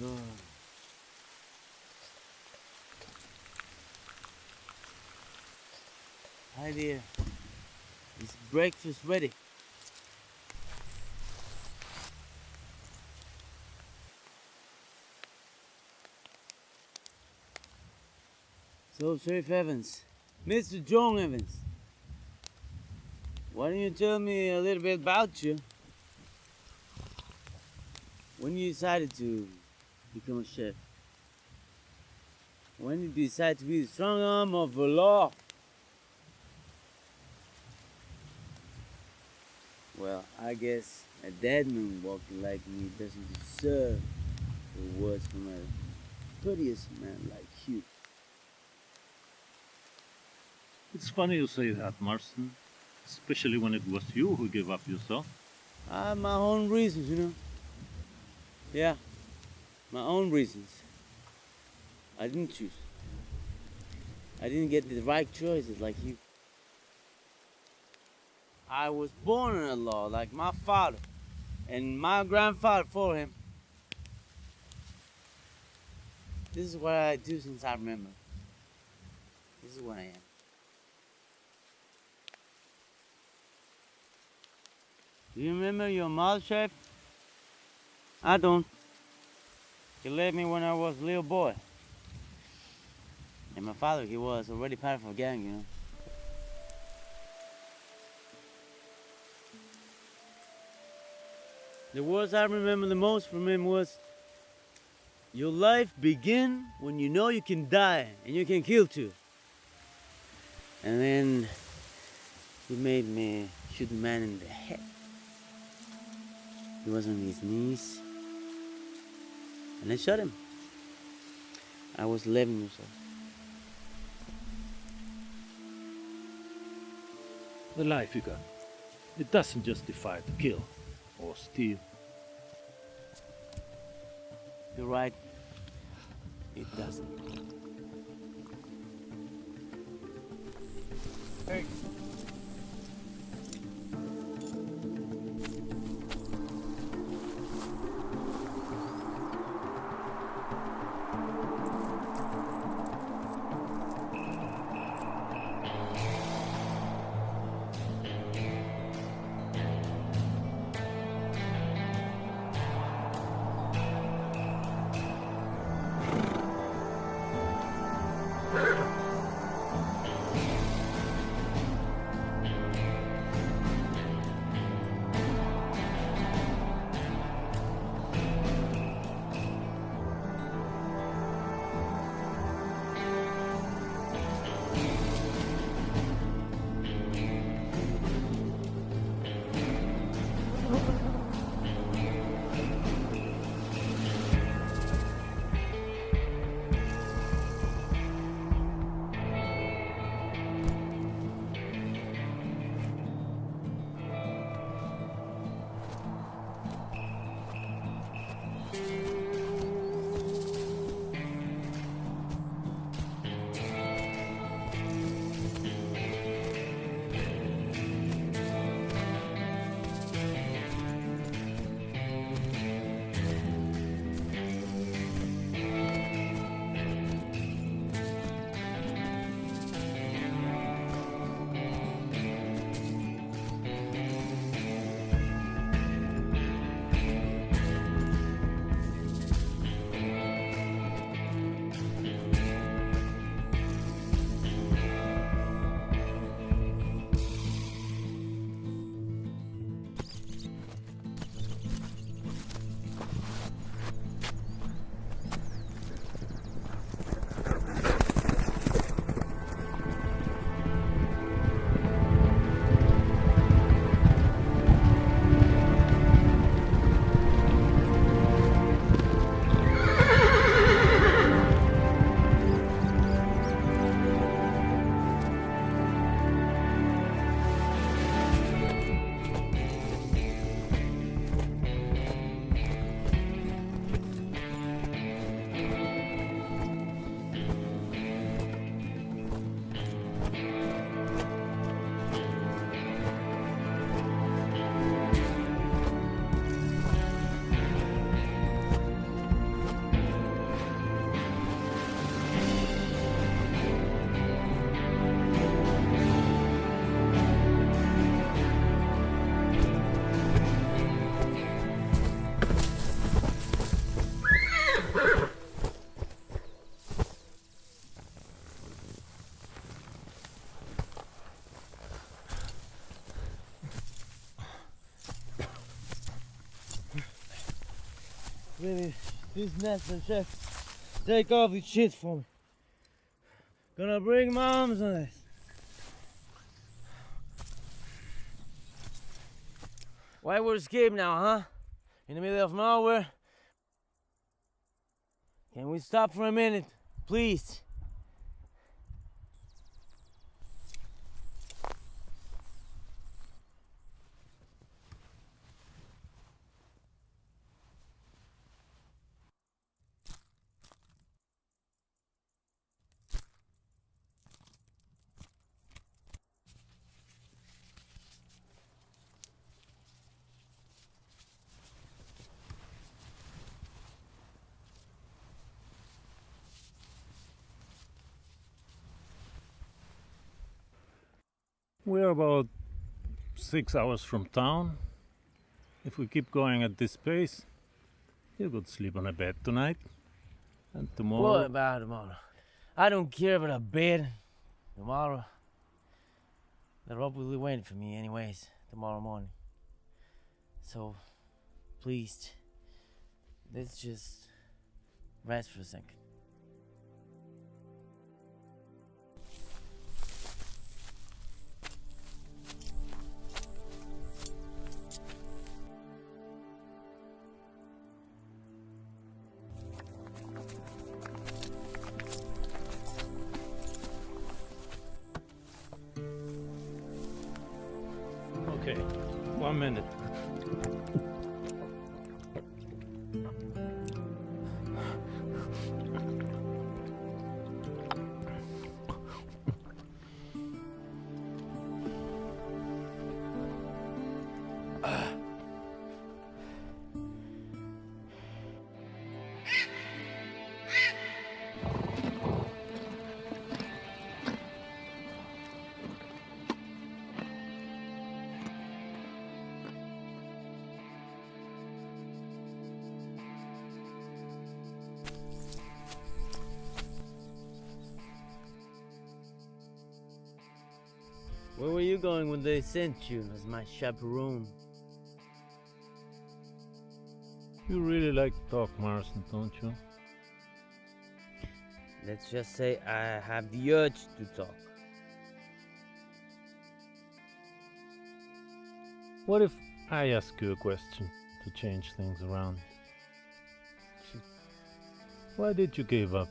God. Hi there. Is breakfast ready? So, Sheriff Evans, Mr. John Evans, why don't you tell me a little bit about you? When you decided to become a chef? When you decide to be the strong arm of the law? Well, I guess a dead man walking like me doesn't deserve the words from a courteous man like you. It's funny you say that, Marston. Especially when it was you who gave up yourself. I have my own reasons, you know. Yeah, my own reasons. I didn't choose. I didn't get the right choices like you. I was born in a law like my father and my grandfather for him. This is what I do since I remember. This is what I am. Do you remember your mother, Chef? I don't. She left me when I was a little boy. And my father, he was already part of a gang, you know. The words I remember the most from him was, your life begin when you know you can die and you can kill too. And then he made me shoot the man in the head. He was on his knees. And I shot him. I was 11 years old. The life you got. It doesn't justify to kill or steal. You're right. It doesn't. Hey. This nest and chef. Take off the shit for me. Gonna bring my arms on this. Why would escape now, huh? In the middle of nowhere. Can we stop for a minute, please? We're about six hours from town. If we keep going at this pace, you could sleep on a bed tonight. And tomorrow. What about tomorrow? I don't care about a bed. Tomorrow. The rope will be waiting for me anyways, tomorrow morning. So, please, let's just rest for a second. One minute. You going when they sent you as my chaperone? You really like to talk, Marston, don't you? Let's just say I have the urge to talk. What if I ask you a question to change things around? Why did you give up?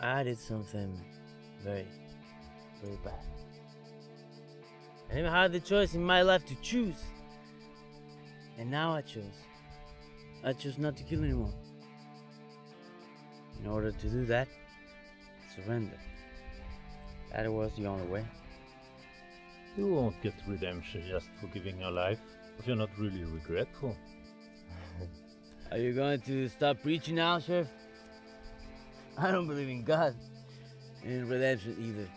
I did something very, very bad. I never had the choice in my life to choose. And now I chose. I chose not to kill anyone. In order to do that, surrender. That was the only way. You won't get redemption just for giving your life if you're not really regretful. Are you going to stop preaching now, Sheriff? I don't believe in God and in redemption either.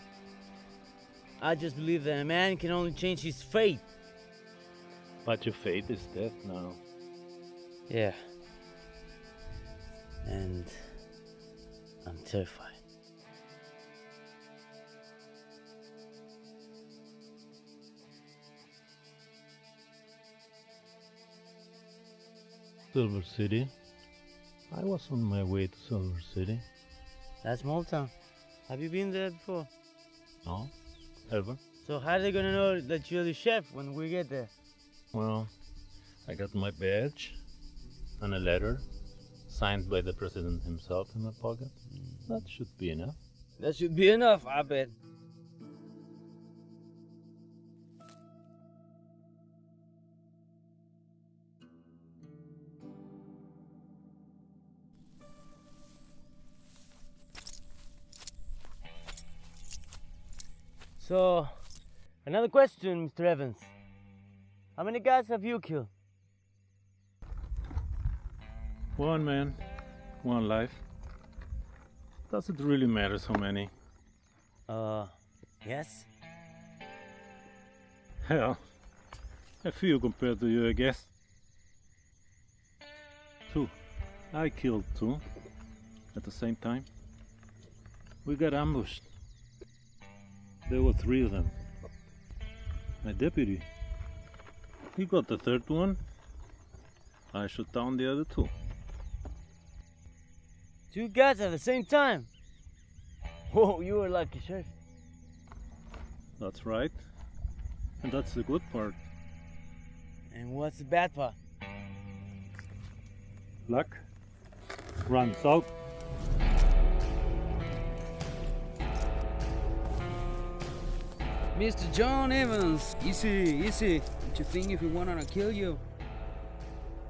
I just believe that a man can only change his fate. But your fate is death now. Yeah. And I'm terrified. Silver City. I was on my way to Silver City. That's town. Have you been there before? No? So how are they gonna know that you're the chef when we get there? Well, I got my badge and a letter signed by the president himself in my pocket. That should be enough. That should be enough, I bet. So, another question, Mr. Evans. How many guys have you killed? One man, one life. Does it really matter so many? Uh, yes. Hell, a few compared to you, I guess. Two. I killed two at the same time. We got ambushed. There were three of them. My deputy. He got the third one. I shot down the other two. Two guys at the same time. Whoa, you were lucky, Sheriff. That's right. And that's the good part. And what's the bad part? Luck runs out. Mr. John Evans, easy, easy. Don't you think if we wanted to kill you,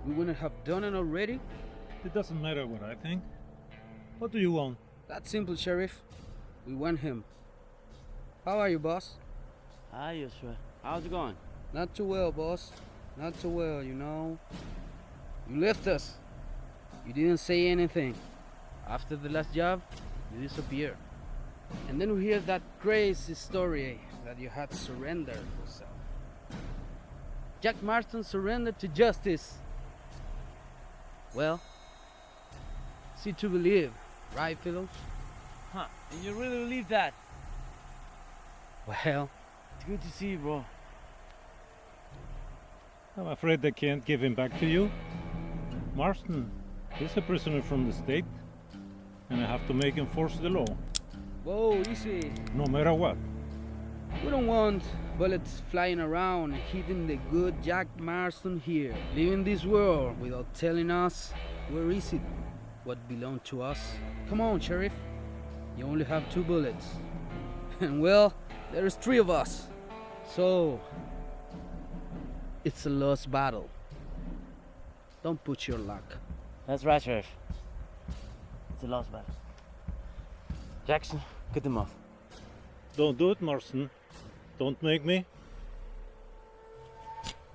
we wouldn't have done it already? It doesn't matter what I think. What do you want? That's simple, Sheriff. We want him. How are you, boss? Ah, Hi, Joshua. How's it going? Not too well, boss. Not too well, you know. You left us. You didn't say anything. After the last job, you disappeared. And then we hear that crazy story that you had surrendered yourself. Jack Marston surrendered to justice. Well, see to believe, right, fellows? Huh? And you really believe that? Well, It's good to see you, bro. I'm afraid they can't give him back to you. Marston is a prisoner from the state, and I have to make him force the law, whoa, easy. no matter what. We don't want bullets flying around and hitting the good Jack Marston here, leaving this world without telling us where is it, what belonged to us. Come on, Sheriff. You only have two bullets. And well, there's three of us. So, it's a lost battle. Don't put your luck. That's right, Sheriff. It's a lost battle. Jackson, get them off. Don't do it, Marston. Don't make me.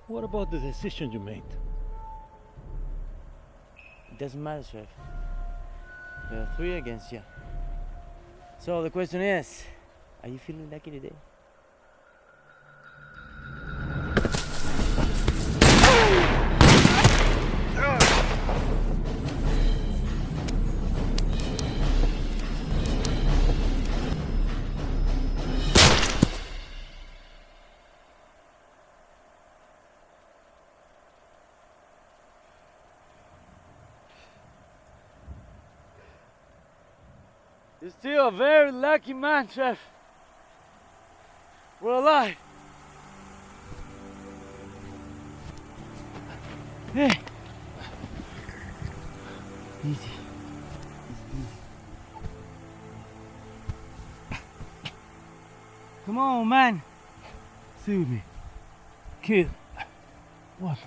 What about the decision you made? It doesn't matter, Sheriff. There are three against you. So the question is, are you feeling lucky today? You're still a very lucky man, Chef. We're alive. Hey. Easy. Come on, man. With me. Kid, what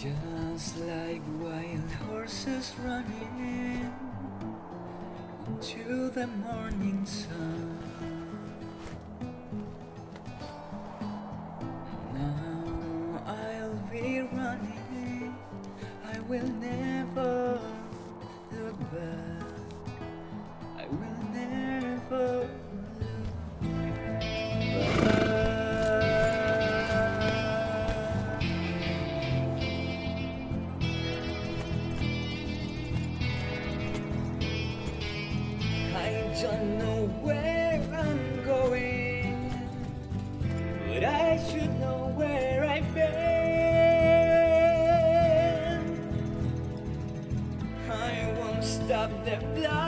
Just like wild horses running into the morning sun. don't know where I'm going But I should know where I've been. I won't stop the blood